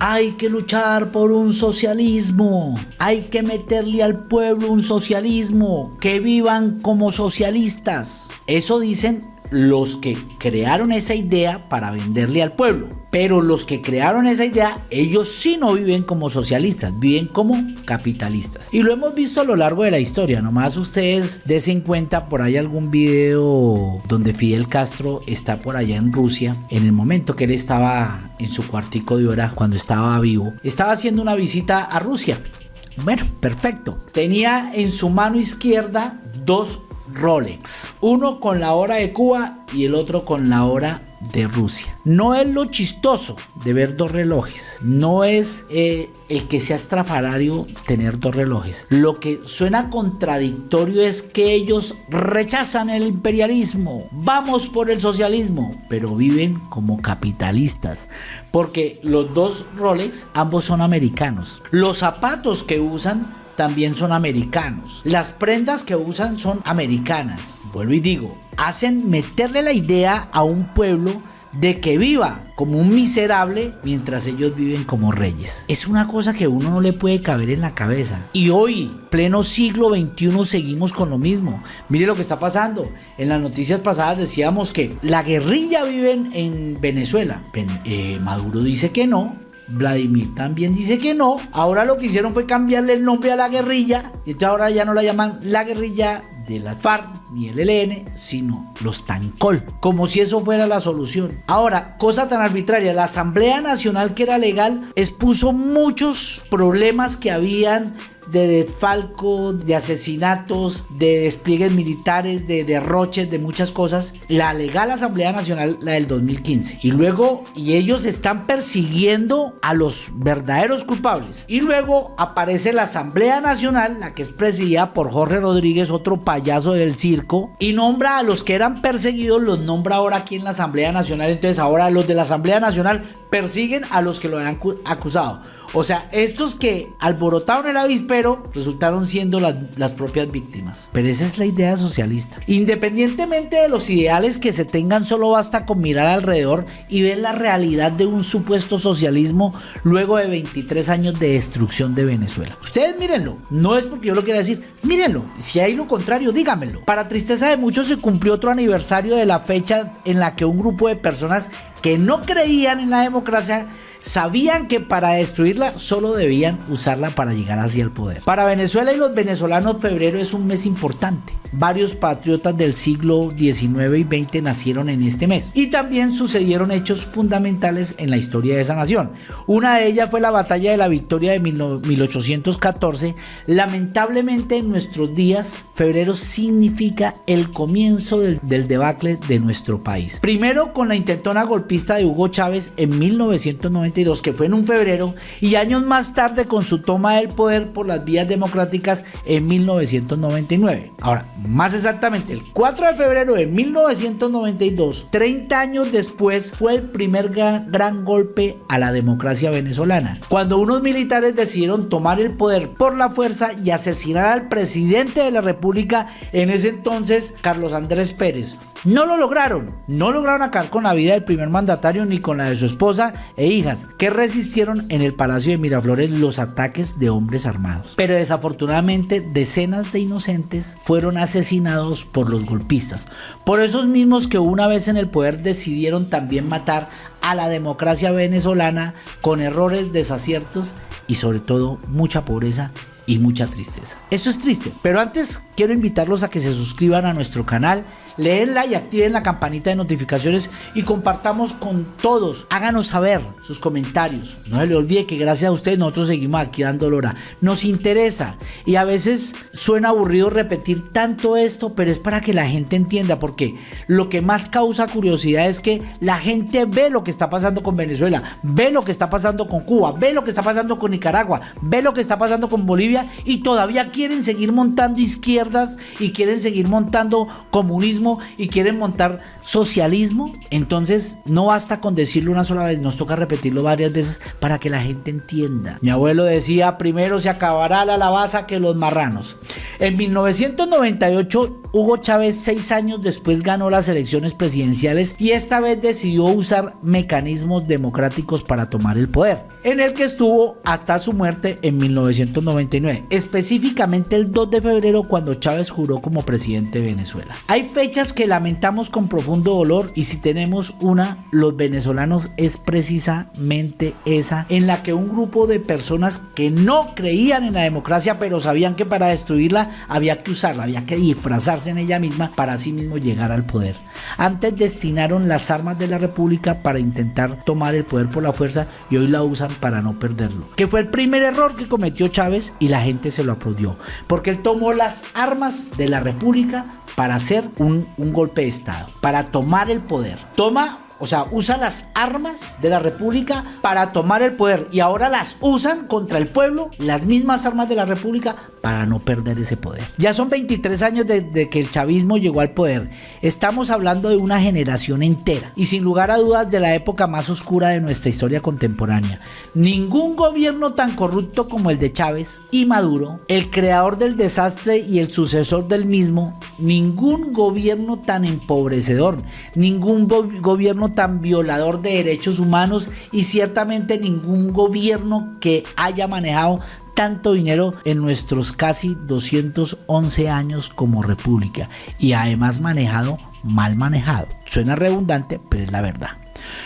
hay que luchar por un socialismo, hay que meterle al pueblo un socialismo, que vivan como socialistas. Eso dicen los que crearon esa idea para venderle al pueblo. Pero los que crearon esa idea, ellos sí no viven como socialistas, viven como capitalistas. Y lo hemos visto a lo largo de la historia. Nomás ustedes desen cuenta por ahí algún video donde Fidel Castro está por allá en Rusia, en el momento que él estaba en su cuartico de hora, cuando estaba vivo, estaba haciendo una visita a Rusia. Bueno, perfecto. Tenía en su mano izquierda dos Rolex. Uno con la hora de Cuba y el otro con la hora de Rusia. No es lo chistoso de ver dos relojes. No es eh, el que sea estrafalario tener dos relojes. Lo que suena contradictorio es que ellos rechazan el imperialismo. Vamos por el socialismo. Pero viven como capitalistas. Porque los dos Rolex ambos son americanos. Los zapatos que usan también son americanos. Las prendas que usan son americanas. Vuelvo y digo, hacen meterle la idea a un pueblo de que viva como un miserable mientras ellos viven como reyes. Es una cosa que uno no le puede caber en la cabeza. Y hoy, pleno siglo XXI, seguimos con lo mismo. Mire lo que está pasando. En las noticias pasadas decíamos que la guerrilla vive en Venezuela. Eh, Maduro dice que no. Vladimir también dice que no. Ahora lo que hicieron fue cambiarle el nombre a la guerrilla. Entonces ahora ya no la llaman la guerrilla de la FARC ni el ELN, sino los Tancol. Como si eso fuera la solución. Ahora, cosa tan arbitraria, la Asamblea Nacional que era legal expuso muchos problemas que habían de defalco, de asesinatos, de despliegues militares, de derroches, de muchas cosas. La legal Asamblea Nacional, la del 2015. Y luego, y ellos están persiguiendo a los verdaderos culpables. Y luego aparece la Asamblea Nacional, la que es presidida por Jorge Rodríguez, otro payaso del circo, y nombra a los que eran perseguidos, los nombra ahora aquí en la Asamblea Nacional. Entonces ahora los de la Asamblea Nacional persiguen a los que lo han acusado. O sea, estos que alborotaron el avispero resultaron siendo las, propias víctimas. Pero esa es la idea socialista. Independientemente de los ideales que se tengan, solo basta con mirar alrededor y ver la realidad de un supuesto socialismo luego de 23 años de destrucción de Venezuela. Ustedes mírenlo. No es porque yo lo quiera decir. Mírenlo. Si hay lo contrario, dígamelo. Para tristeza de muchos se cumplió otro aniversario de la fecha en la que un grupo de personas que no creían en la democracia sabían que para destruirla solo debían usarla para llegar hacia el poder. Para Venezuela y los venezolanos febrero es un mes importante. Varios patriotas del siglo XIX y XX nacieron en este mes y también sucedieron hechos fundamentales en la historia de esa nación. Una de ellas fue la batalla de la victoria de 1814. Lamentablemente en nuestros días, febrero significa el comienzo del, debacle de nuestro país. Primero con la intentona golpista de Hugo Chávez en 1992, que fue en un febrero, y años más tarde con su toma del poder por las vías democráticas en 1999. Ahora, más exactamente, el 4 de febrero de 1992, 30 años después, fue el primer gran, golpe a la democracia venezolana, cuando unos militares decidieron tomar el poder por la fuerza y asesinar al presidente de la república en ese entonces, Carlos Andrés Pérez. No lo lograron, no lograron acabar con la vida del primer mandatario ni con la de su esposa e hijas, que resistieron en el Palacio de Miraflores los ataques de hombres armados. Pero desafortunadamente decenas de inocentes fueron asesinados por los golpistas, por esos mismos que una vez en el poder decidieron también matar a la democracia venezolana con errores, desaciertos y sobre todo mucha pobreza y mucha tristeza. Esto es triste, pero antes quiero invitarlos a que se suscriban a nuestro canal Leenla y activen la campanita de notificaciones y compartamos con todos. Háganos saber sus comentarios. No se le olvide que gracias a ustedes nosotros seguimos aquí dando lora. Nos interesa y a veces suena aburrido repetir tanto esto, pero es para que la gente entienda porque lo que más causa curiosidad es que la gente ve lo que está pasando con Venezuela, ve lo que está pasando con Cuba, ve lo que está pasando con Nicaragua, ve lo que está pasando con Bolivia y todavía quieren seguir montando izquierdas y quieren seguir montando comunismo y quieren montar socialismo, entonces no basta con decirlo una sola vez, nos toca repetirlo varias veces para que la gente entienda. Mi abuelo decía, primero se acabará la lavaza que los marranos. En 1998, Hugo Chávez, seis años después, ganó las elecciones presidenciales y esta vez decidió usar mecanismos democráticos para tomar el poder. En el que estuvo hasta su muerte en 1999, específicamente el 2 de febrero cuando Chávez juró como presidente de Venezuela. Hay fechas que lamentamos con profundo dolor y si tenemos una, los venezolanos, es precisamente esa en la que un grupo de personas que no creían en la democracia pero sabían que para destruirla había que usarla, había que disfrazarse en ella misma para sí mismo llegar al poder. Antes destinaron las armas de la república para intentar tomar el poder por la fuerza y hoy la usan para no perderlo. Que fue el primer error que cometió Chávez y la gente se lo aplaudió. Porque él tomó las armas de la república para hacer un, un golpe de Estado, para tomar el poder. Toma o sea, usa las armas de la República para tomar el poder y ahora las usan contra el pueblo, las mismas armas de la República, para no perder ese poder. Ya son 23 años desde que el chavismo llegó al poder. Estamos hablando de una generación entera y sin lugar a dudas de la época más oscura de nuestra historia contemporánea. Ningún gobierno tan corrupto como el de Chávez y Maduro, el creador del desastre y el sucesor del mismo, ningún gobierno tan empobrecedor, ningún gobierno tan violador de derechos humanos y ciertamente ningún gobierno que haya manejado tanto dinero en nuestros casi 211 años como república y además manejado mal manejado. Suena redundante, pero es la verdad.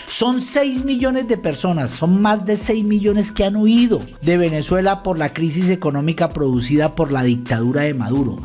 Son 6 millones de personas, son más de 6 millones que han huido de Venezuela por la crisis económica producida por la dictadura de Maduro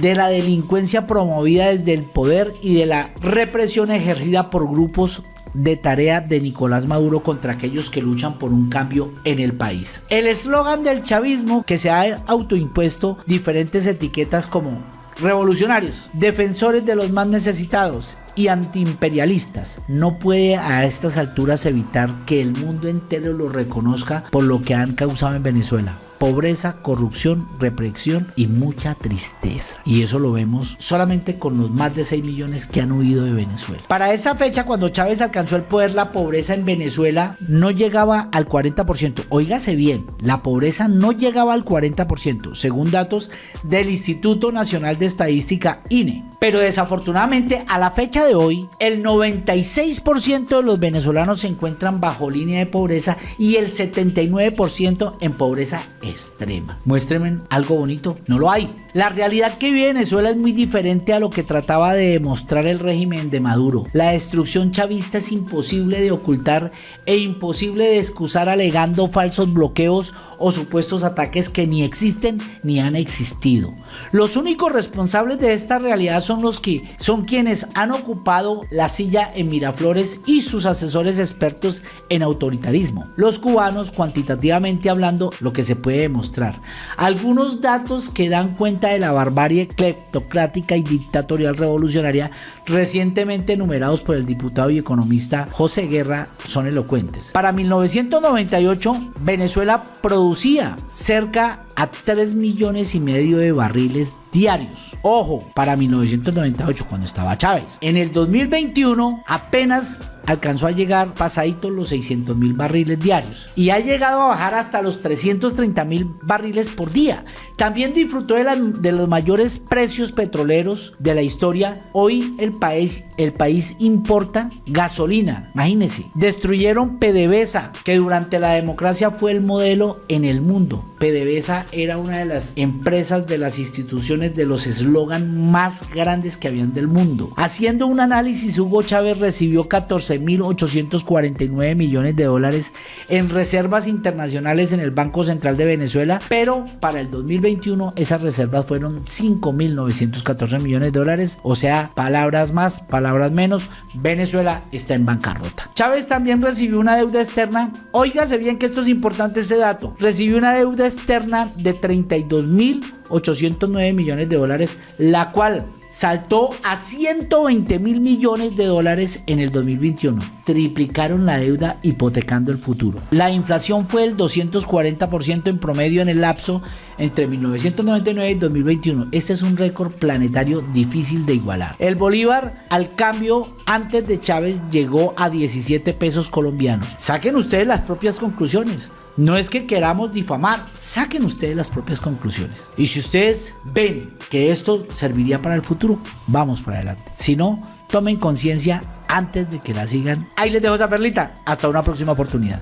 de la delincuencia promovida desde el poder y de la represión ejercida por grupos de tarea de Nicolás Maduro contra aquellos que luchan por un cambio en el país. El eslogan del chavismo que se ha autoimpuesto diferentes etiquetas como revolucionarios, defensores de los más necesitados y antiimperialistas. No puede a estas alturas evitar que el mundo entero lo reconozca por lo que han causado en Venezuela pobreza, corrupción, represión y mucha tristeza. Y eso lo vemos solamente con los más de 6 millones que han huido de Venezuela. Para esa fecha, cuando Chávez alcanzó el poder, la pobreza en Venezuela no llegaba al 40%. Óigase bien, la pobreza no llegaba al 40%, según datos del Instituto Nacional de Estadística INE. Pero desafortunadamente, a la fecha de hoy, el 96% de los venezolanos se encuentran bajo línea de pobreza y el 79% en pobreza extrema. Muéstrenme algo bonito, no lo hay. La realidad que vive Venezuela es muy diferente a lo que trataba de demostrar el régimen de Maduro. La destrucción chavista es imposible de ocultar e imposible de excusar alegando falsos bloqueos o supuestos ataques que ni existen ni han existido. Los únicos responsables de esta realidad son los que son quienes han ocupado la silla en Miraflores y sus asesores expertos en autoritarismo. Los cubanos, cuantitativamente hablando, lo que se puede demostrar. Algunos datos que dan cuenta de la barbarie cleptocrática y dictatorial revolucionaria recientemente enumerados por el diputado y economista José Guerra son elocuentes. Para 1998, Venezuela producía cerca a 3 millones y medio de barriles diarios. Ojo, para 1998 cuando estaba Chávez. En el 2021 apenas alcanzó a llegar pasadito los 600 mil barriles diarios y ha llegado a bajar hasta los 330 mil barriles por día. También disfrutó de, los mayores precios petroleros de la historia. Hoy el país, el país importa gasolina, imagínense. Destruyeron PDVSA, que durante la democracia fue el modelo en el mundo. PDVSA era una de las empresas de las instituciones de los eslogan más grandes que habían del mundo. Haciendo un análisis, Hugo Chávez recibió 14.849 millones de dólares en reservas internacionales en el Banco Central de Venezuela, pero para el 2021 esas reservas fueron 5.914 millones de dólares, o sea, palabras más, palabras menos, Venezuela está en bancarrota. Chávez también recibió una deuda externa, óigase bien que esto es importante este dato, recibió una deuda externa de 32.809 millones de dólares, la cual saltó a 120 mil millones de dólares en el 2021. Triplicaron la deuda hipotecando el futuro. La inflación fue el 240% en promedio en el lapso entre 1999 y 2021. Este es un récord planetario difícil de igualar. El Bolívar al cambio antes de Chávez llegó a 17 pesos colombianos. Saquen ustedes las propias conclusiones. No es que queramos difamar, saquen ustedes las propias conclusiones. Y si ustedes ven que esto serviría para el futuro, vamos para adelante. Si no, tomen conciencia antes de que la sigan. Ahí les dejo esa perlita. Hasta una próxima oportunidad.